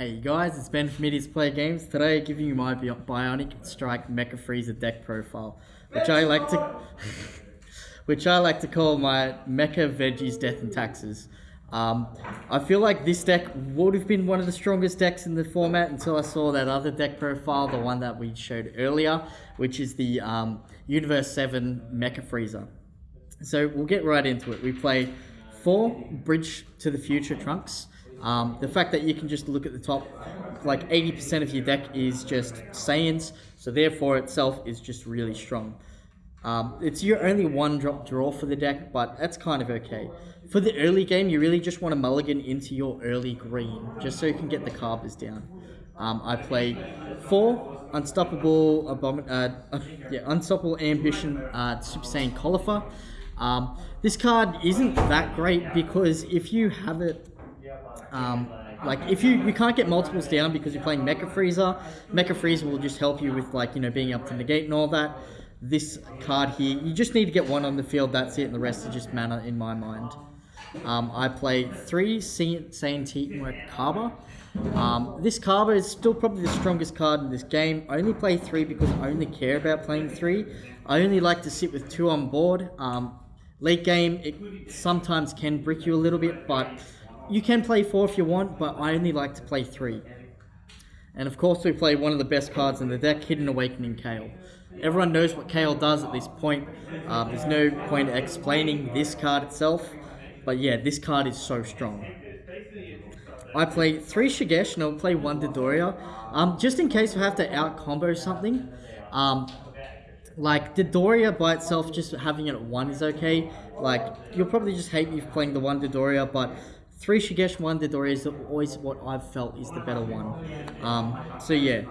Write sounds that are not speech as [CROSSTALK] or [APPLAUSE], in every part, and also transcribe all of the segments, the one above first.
Hey guys, it's Ben from Idiots Play Games. Today, I'm giving you my Bionic Strike Mecha Frieza deck profile, which I like to, [LAUGHS] which I like to call my Mecha Veggies Death and Taxes. Um, I feel like this deck would have been one of the strongest decks in the format until I saw that other deck profile, the one that we showed earlier, which is the um, Universe 7 Mecha Frieza. So we'll get right into it. We play four Bridge to the Future Trunks. Um, the fact that you can just look at the top, like 80% of your deck is just Saiyans, so therefore itself is just really strong. Um, it's your only one drop draw for the deck, but that's kind of okay. For the early game, you really just want to mulligan into your early green, just so you can get the Cabbas down. Um, I play four Unstoppable uh, uh, [LAUGHS] yeah, Unstoppable Ambition uh, Super Saiyan Caulifla. Um, this card isn't that great because if you have it um, like if you you can't get multiples down because you're playing Mecha Frieza, Mecha Frieza will just help you with like you know being able to negate and all that. This card here, you just need to get one on the field. That's it, and the rest is just mana in my mind. Um, I play three Saiyan Teamwork Cabba. Um, this Cabba is still probably the strongest card in this game. I only play three because I only care about playing three. I only like to sit with two on board. Um, late game, it sometimes can brick you a little bit, but you can play four if you want, but I only like to play three. And of course, we play one of the best cards in the deck, Hidden Awakening Kale. Everyone knows what Kale does at this point. Uh, there's no point explaining this card itself, but yeah, this card is so strong. I play three Shigesh and I'll play one Dodoria. Um, just in case we have to out combo something. Um, like Dodoria by itself, just having it at one is okay. Like you'll probably just hate me for playing the one Dodoria, but three Shigesh, one Dodoria is always what I've felt is the better one. Um, so yeah,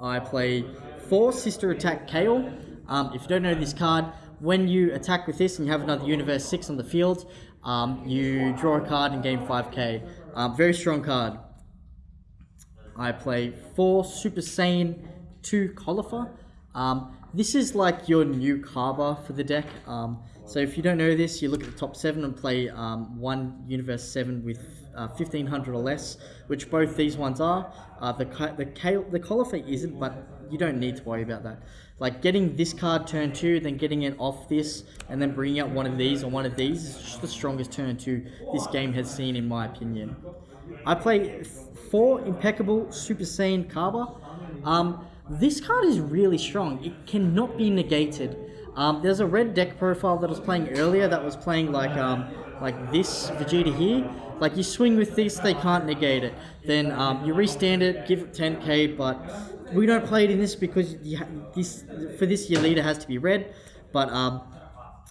I play four Sister Attack Kale. Um, if you don't know this card, when you attack with this and you have another Universe 6 on the field, um, you draw a card and gain 5k. Um, very strong card. I play four Super Saiyan 2 Caulifla. Um, this is like your new Cabba for the deck. Um, so if you don't know this, you look at the top seven and play um, one Universe 7 with uh, 1500 or less, which both these ones are. Uh, the the the Caulifla isn't, but you don't need to worry about that. Like getting this card turn two, then getting it off this, and then bringing out one of these or one of these is just the strongest turn two this game has seen, in my opinion. I play four Impeccable Super Saiyan Cabba. Um, this card is really strong. It cannot be negated. Um, there's a red deck profile that was playing earlier that was playing like um, like this Vegeta here. Like you swing with this, they can't negate it. Then um, you restand it, give it 10k, but we don't play it in this because this for this your leader has to be red. But um,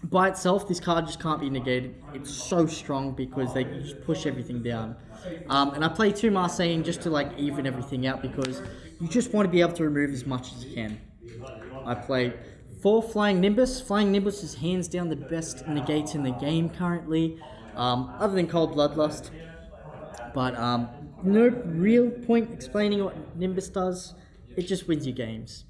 by itself, this card just can't be negated. It's so strong because they just push everything down. Um, and I play two Marseille just to like even everything out because you just want to be able to remove as much as you can. I play four Flying Nimbus. Flying Nimbus is hands down the best negate in the game currently, um, other than Cold Bloodlust. But um, no real point explaining what Nimbus does. It just wins you games.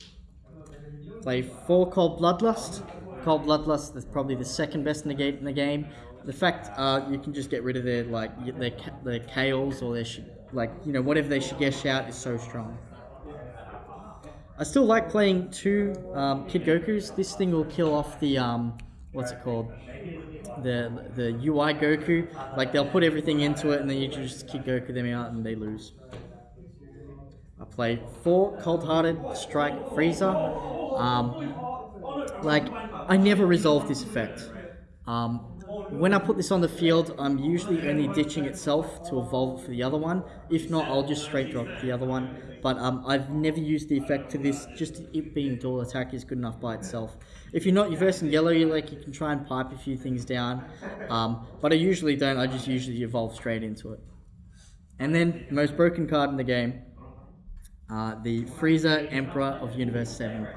Play four Cold Bloodlust. Cold Bloodlust is probably the second best negate in the game. The fact uh, you can just get rid of their like their their Kales or their like you know whatever they should get out is so strong. I still like playing two um, Kid Gokus. This thing will kill off the um, what's it called? The the UI Goku. Like they'll put everything into it and then you just Kid Goku them out and they lose. I play four Cold Hearted Strike Frieza. Um, like I never resolve this effect. Um, when I put this on the field, I'm usually only ditching itself to evolve for the other one. If not, I'll just straight drop the other one. But um, I've never used the effect to this. Just it being dual attack is good enough by itself. If you're not you're versing yellow, you like you can try and pipe a few things down. Um, but I usually don't. I just usually evolve straight into it. And then most broken card in the game, uh, the Frieza Emperor of Universe Seven.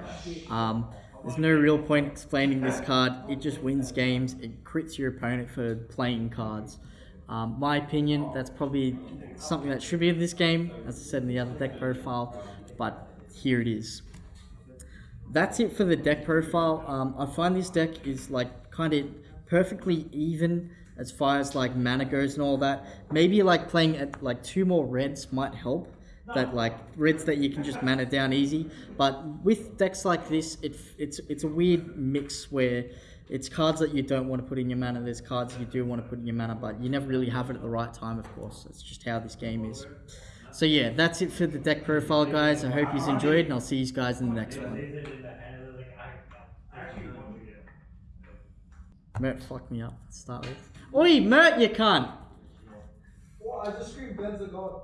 Um, there's no real point explaining this card. It just wins games. It crits your opponent for playing cards. Um, my opinion, that's probably something that should be in this game, as I said in the other deck profile, but here it is. That's it for the deck profile. Um, I find this deck is like kind of perfectly even as far as like mana goes and all that. Maybe like playing at like two more reds might help. That like reds that you can just mana down easy. But with decks like this, it it's it's a weird mix where it's cards that you don't want to put in your mana. There's cards you do want to put in your mana, but you never really have it at the right time. Of course, that's just how this game is. So yeah, that's it for the deck profile, guys. I hope you've enjoyed, and I'll see you guys in the next one. Mert fucked me up start with. Oi, Mert, you cunt! What? I just screamed Ben's a god.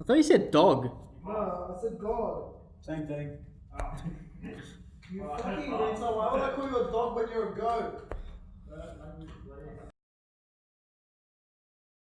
I thought you said dog. No, I said God. Same thing. Oh. you fucking retard. Why would I call you a dog when you're a goat? Uh,